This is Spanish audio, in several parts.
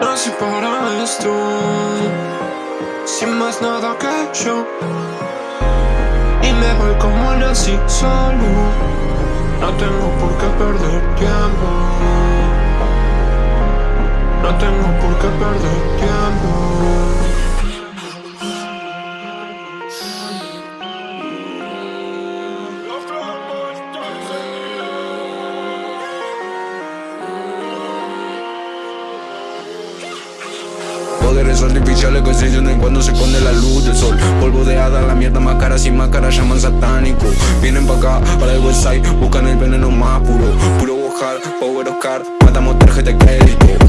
Nací para esto, sin más nada que yo. Y me voy como nací solo, no tengo por qué perder tiempo. No tengo por qué perder tiempo. Poderes artificiales que se llenan cuando se esconde la luz del sol. Polvo de hada, la mierda más cara sin máscara llaman satánico Vienen pa' acá, para el website, buscan el veneno más puro. Puro Bojar, Power Oscar, matamos tarjeta de crédito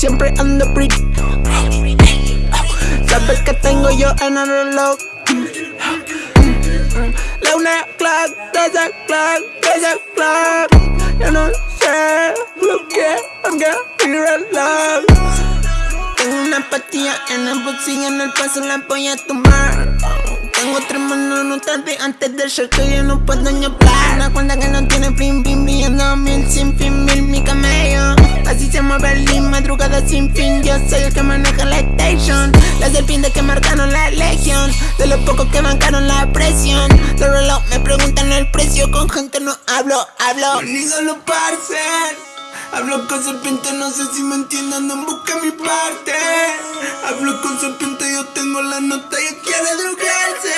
siempre ando pretty. Sabe que tengo yo en el reloj. La una o'clock, dos o'clock, tres o'clock. Yo no sé lo que haga mi reloj. Tengo una pastilla en el bolsillo, en el paso la voy a tomar. Tengo tres manos no tarde antes del show que yo no puedo ni hablar. Una cuenta que no tiene fin, fin, brillando mil sin fin, mil mi camello Así se mueve el link, madrugada sin fin. Yo soy el que maneja la station. Las serpientes que marcaron la legión. De los pocos que bancaron la presión. Los reloj me preguntan el precio. Con gente no hablo, hablo. Ni solo parcel Hablo con serpiente, no sé si me entienden, no busca mi parte. Hablo con serpiente, yo tengo la nota, ella quiere drogarse.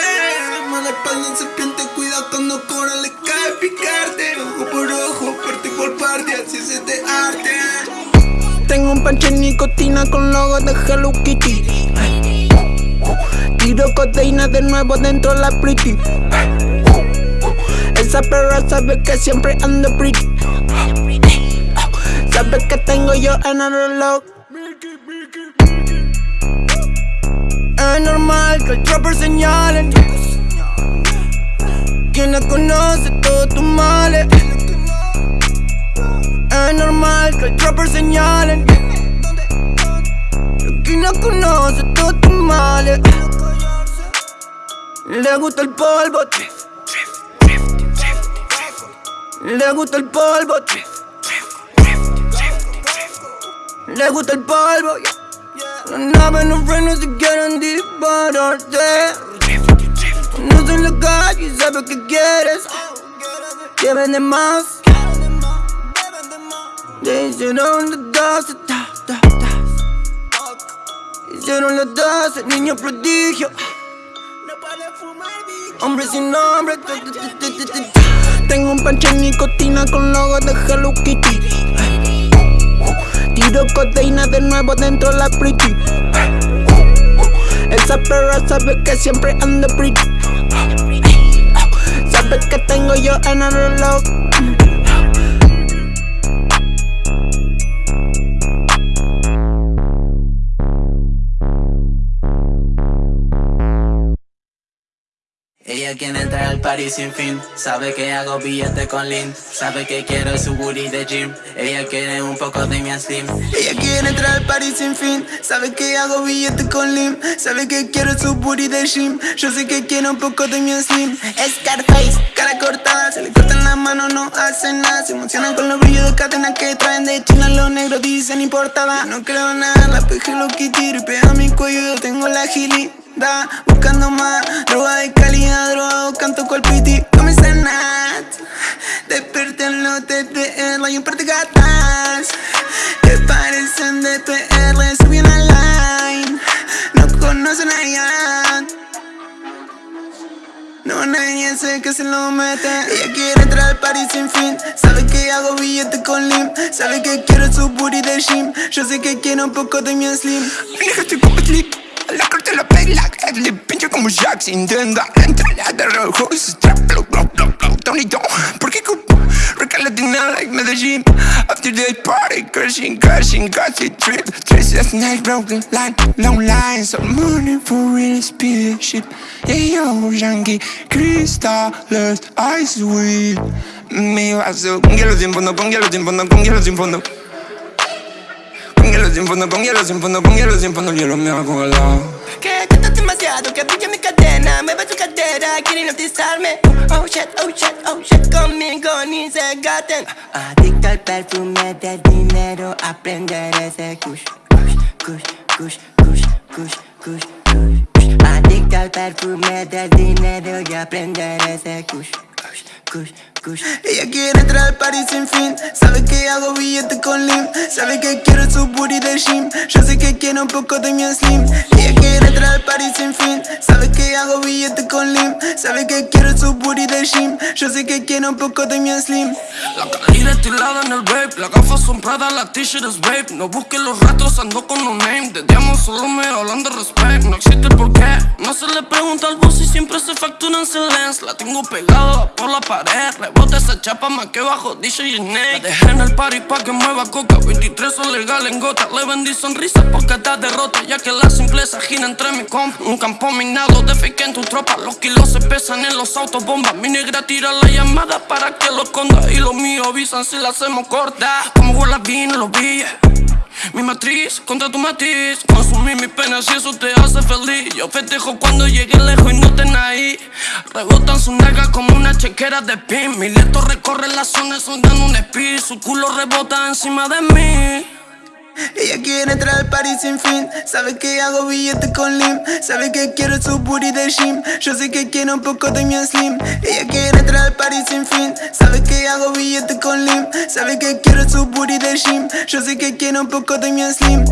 Mala espalda serpiente, cuida cuando cobra le cae picarte. Ojo por ojo, parte por parte, así se te arte. Tengo un panche de nicotina con logo de Hello Kitty. Tiro codeína de nuevo dentro de la pretty. Esa perra sabe que siempre ando pretty Sabe que tengo yo en el reloj. Es normal que el trapper señale. Quien la conoce todos tus males. Es normal que el trapper señale. Quien no conoce todos tus males. Le gusta el polvo. Le gusta el polvo Le gusta el polvo Las naves no frenos se quieren deep pararte. No soy la calle, sabes que quieres. Que vende más. Hicieron las 12, ta, ta, ta. Hicieron las 12, niño prodigio. Hombre sin nombre. Tengo un panche de nicotina con logo de Hello Kitty. Tiro codeína de nuevo dentro de la pretty. Esa perra sabe que siempre ando pretty. Sabe que tengo yo en el reloj. Ella quiere entrar al party sin fin. Sabe que hago billete con Lin. Sabe que quiero su booty de gym. Ella quiere un poco de mi slim. Ella quiere entrar al party sin fin. Sabe que hago billete con Lim Sabe que quiero su booty de gym. Yo sé que quiere un poco de mi slim. Scarface, cara cortada. Se le cortan la mano, no hace nada. Se emocionan con los brillos de cadena que traen de China. Los negros dicen importada No creo nada, la peje lo que tiro Pega a mi cuello, yo tengo la Buscando más, droga de calidad, drogado, canto cual piti Comienza Nat. Desperté en los TTR y un par de gatas Que parecen de TR, subí una line. No conocen a Ian no, nadie sé que se lo mete. Ella quiere entrar al party sin fin. Sabe que hago billete con Lim. Sabe que quiero su booty de gym. Yo sé que quiero un poco de mi slim. Nigga, estoy como sleep La pela, le pincho como Jack Intenta entrar de rojo y se trap, blow, blow, blow, blow Tony Don, ¿por qué cupo? Rica Latina like Medellín. After day party, crashing, crashing, casi trip. Trace last night, broken line, long lines All money for real spaceship Yeah, yo, Yankee, cristales, ice weed. Mi vaso con hielo sin fondo, con hielo sin fondo, con hielo sin fondo con hielo sin fondo, con hielo sin fondo, con hielo sin fondo, el hielo me ha. Que cantas demasiado, que brilla mi cadena Mueve tu cadera, quiere hipnotizarme. Oh shit, oh shit, oh shit Conmigo ni se gaten. Adicto al perfume del dinero Aprender ese kush Kush, kush, kush, kush, kush, kush, kush. Adicto al perfume del dinero Y aprender ese kush Ella quiere entrar al party sin fin. Sabe que hago billete con Lim. Sabe que quiero su booty de gym. Yo sé que quiere un poco de mi slim. Ella quiere entrar al party sin fin. Sabe que hago billete con Lim. Sabe que quiero su booty de gym Yo sé que quiere un poco de mi slim. La calidad estilada en el vape Las gafas son Prada, la t-shirt es vape. No busques los rastros, ando con un name De diamond solo me hablan de respect. No existe el porqué No se le pregunta al boss y siempre se factura en silencio La tengo pegada por la pared Rebota esa chapa más que bajo DJ Snake La dejé en el party pa' que mueva coca. 23 son legal en gota Le vendí sonrisa porque está derrota Ya que la simpleza gira entre mi compa Un campo minado de fake en tu tropa Los kilos se pesan en los autos bomba Mi negra tira la llamada para que lo esconda Y los míos avisan si la hacemos corta. Como huele vino los billes mi matriz contra tu matiz Consumí mi pena si eso te hace feliz. Yo festejo cuando llegué lejos y no estén ahí. Rebotan su nalga como una chequera de pin. Mi leto recorre la zona soldando un speed. Su culo rebota encima de mí Ella quiere entrar al party sin fin. Sabe que hago billete con Lim. Sabe que quiero su booty de gym. Yo sé que quiere un poco de mi slim. Ella quiere entrar al party sin fin. Sabe que hago billete con Lim. Sabe que quiero su booty de gym. Yo sé que quiere un poco de mi slim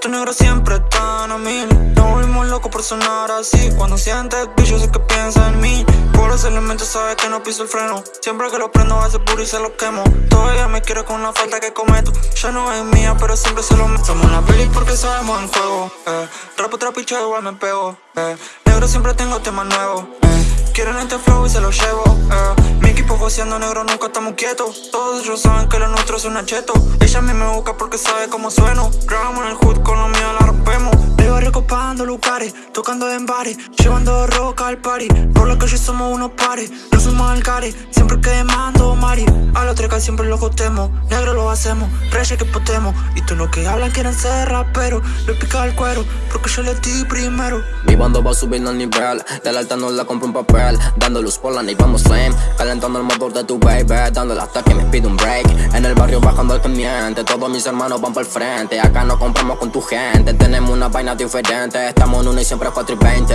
Estos negros siempre están a mil No volvimos loco por sonar así. Cuando sientes bicho sé que piensa en mí. Por ese elemento sabe que no piso el freno. Siempre que lo prendo hace puro y se lo quemo. Todavía me quiere con una falta que cometo. Ya no es mía pero siempre se lo meto. Somos una peli porque sabemos en juego eh. Rapo, trapicho igual me pego eh. Negro siempre tengo temas nuevos eh. Quieren este flow y se lo llevo eh. Mi equipo goceando negro, nunca estamos quietos. Todos ellos saben que lo nuestro es un acheto. Ella a mí me busca porque sabe cómo sueno. Grabamos en el hood, con lo mío la rompemos De barrio copando lugares, tocando en bares Llevando roca al party. Por la calle somos unos pares, no somos alcares Siempre que mando mari. A la treca siempre lo costemos Negro lo hacemos, reyes que potemos. Y tú los que hablan quieren ser raperos Le pica el cuero, porque yo le di primero. Mi bando va subiendo el nivel De la alta no la compro un papel. Dando luz por la y vamos flame Calentando el motor de tu baby. Dándole hasta que me pide un break En el barrio bajando el camiente Todos mis hermanos van por el frente Acá no compramos con tu gente. Tenemos una vaina diferente. Estamos en una y siempre 4 y 20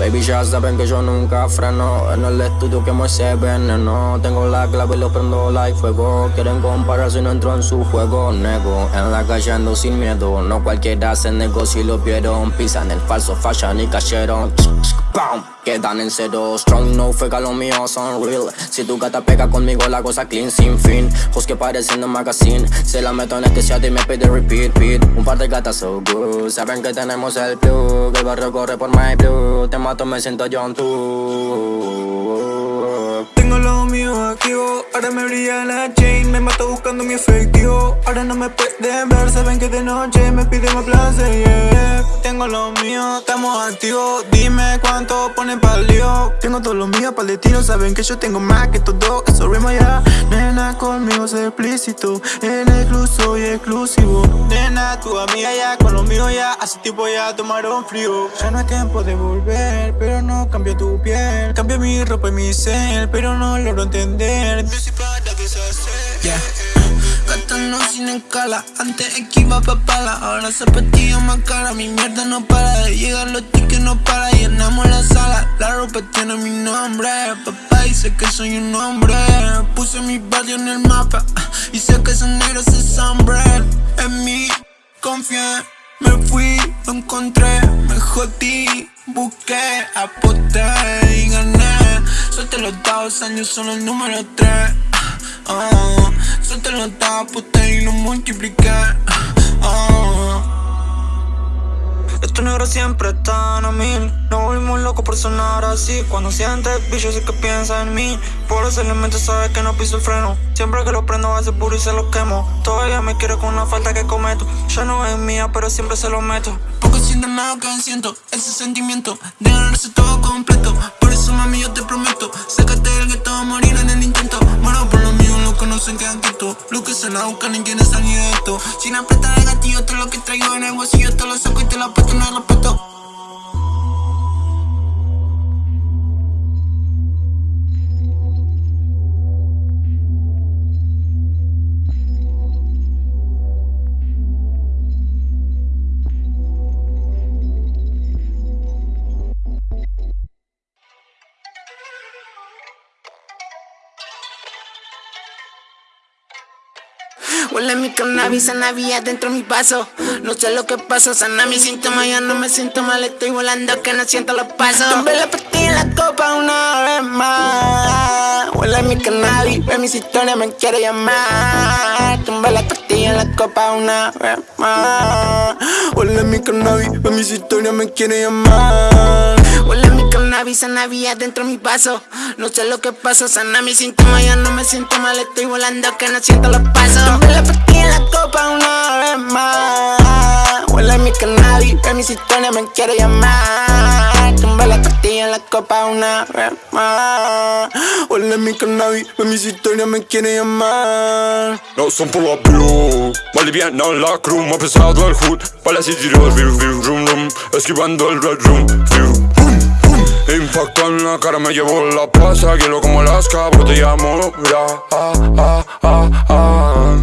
Baby ya saben que yo nunca freno. En el estudio que ese veneno. Tengo la clave y lo prendo like fuego. Quieren comparar si no entro en su juego. Nego, en la calle ando sin miedo. No cualquiera hace negocio y lo vieron. Pisan el falso fashion y cayeron. ¡Pam! Quedan en cero. Strong, no fue lo mío, son real. Si tu gata pega conmigo la cosa clean sin fin. Jos que parecen un magazine. Se la meto en este shot y me pide repeat, repeat Un par de gatas so good. Saben que tenemos el plug. El barrio corre por my blue. Te mato, me siento John tú activo. Ahora me brilla la chain Me mato buscando mi efectivo. Ahora no me pueden ver Saben que de noche me piden más placer, Tengo lo mío, estamos activos. Dime cuánto ponen pa'l lío. Tengo todo lo mío pa'l destino Saben que yo tengo más que todo Eso rima ya. Nena, conmigo es explícito. En excluso y exclusivo. Nena, tu amiga ya Con lo mío ya. Hace tiempo ya tomaron frío. Ya no es tiempo de volver Pero no cambia tu piel. Cambia mi ropa y mi cel Pero no logro entender Deshacer Yeah. Gastando sin escala, antes esquiva papala Ahora zapatilla más cara, mi mierda no para de llegar Los tickets no para, llenamos la sala La ropa tiene mi nombre, papá dice que soy un hombre. Puse mi barrio en el mapa, y sé que esos negros se sombre En mí, confié, me fui, lo encontré, me jodí Busqué, aposté y gané Suelte los dados, años son el número 3 oh, Suelte los dados, aposté y lo multipliqué. Oh. Estos negros siempre están a mil. Nos volvimos locos por sonar así. Cuando sientes bicho sé que piensa en mí. Por ese elemento sabe que no piso el freno. Siempre que lo prendo hace puro y se lo quemo. Todavía me quiere con una falta que cometo. Ya no es mía pero siempre se lo meto. Poco sienten nada que siento Ese sentimiento de ganarse todo completo. Por mami yo te prometo. Sácate del gueto a morir en el intento. Muero por lo mío, lo conocen quedan quietos Lo que se la buscan y quieren salir de esto. Sin apretar el gatillo todo lo que traigo en el bolsillo Te lo saco y te lo apuesto, no respeto Huele mi cannabis, sanavía dentro de mi paso No sé lo que pasa, sana mi síntoma Ya no me siento mal, estoy volando que no siento los pasos Tomé la pastilla en la copa una vez más. Huele mi cannabis, ve mis historias, me quiere llamar. Tomé la pastilla en la copa una vez más. Huele mi cannabis, ve mis historias, me quiere llamar Mi cannabis, sanavía dentro de mi vaso No sé lo que pasa, sana mi síntoma Ya no me siento mal, estoy volando que no siento los pasos. Tomé la pastilla en la copa una vez más. Huele mi cannabis, ve mis historias, me quiere llamar. Tomé la pastilla en la copa una vez más. Huele mi cannabis, ve mis historias, me quiere llamar. No son por la blue Boliviana la crew, más pesado el hood. Para city roll, viu, viu, rum, rum Esquivando el red room, hum Impacto en la cara, me llevo la plaza Quiero como las cabros, te llamo, mira, ah, ah, ah, ah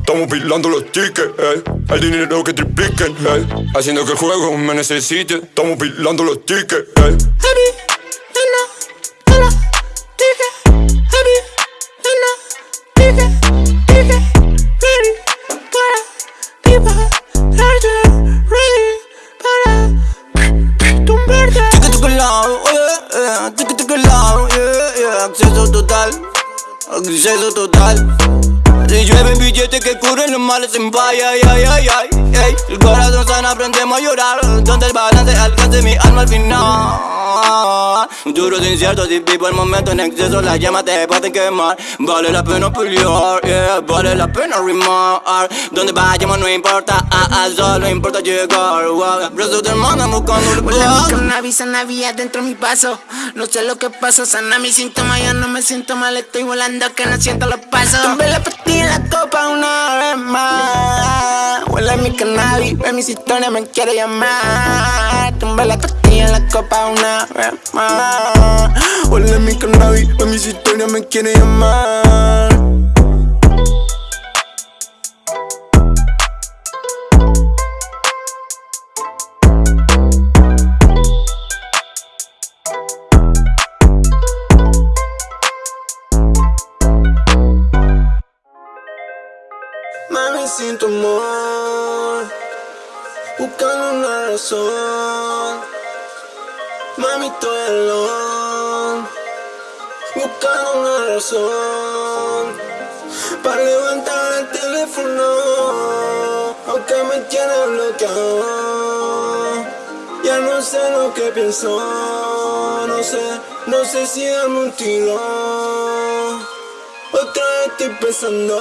Estamos pilando los tickets, eh. El dinero que tripliquen, eh. Haciendo que el juego me necesite Estamos pilando los tickets, eh. Acceso total. Si llueven billetes que cubren los males en ay, ay, ay, ay, ay. El corazón sana, aprendemos a llorar, donde el balance alcance mi alma al final. Duro de incierto, si vivo el momento en exceso Las llamas te pueden quemar Vale la pena pelear, yeah, vale la pena rimar Donde vayamos no importa, ah, ah, solo importa llegar wow. Brazos de hermana buscando el Huele mi cannabis, sanavía dentro de mi paso. No sé lo que pasa, sana mi síntoma Ya no me siento mal, estoy volando que no siento los pasos. Tomé la pastilla en la copa una vez más. Huele mi cannabis, ve mis historias, me quiere llamar. Tumbé la pastilla en la copa una vez más. Huele mi cannabis, ve mis historias, me quiere llamar. Mami, sin tu amor Buscando una razón Mami, estoy alone Buscando una razón Para levantar el teléfono. Aunque me tiene bloqueado. Ya no sé lo que pienso. No sé, no sé si darme un tiro. Otra vez estoy pensando.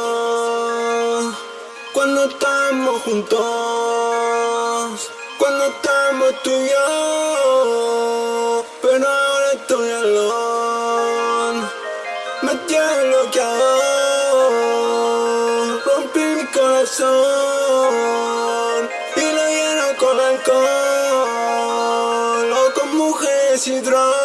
Cuando estamos juntos. Cuando estamos tú y yo corazón Y lo lleno con alcohol O con mujeres y drogas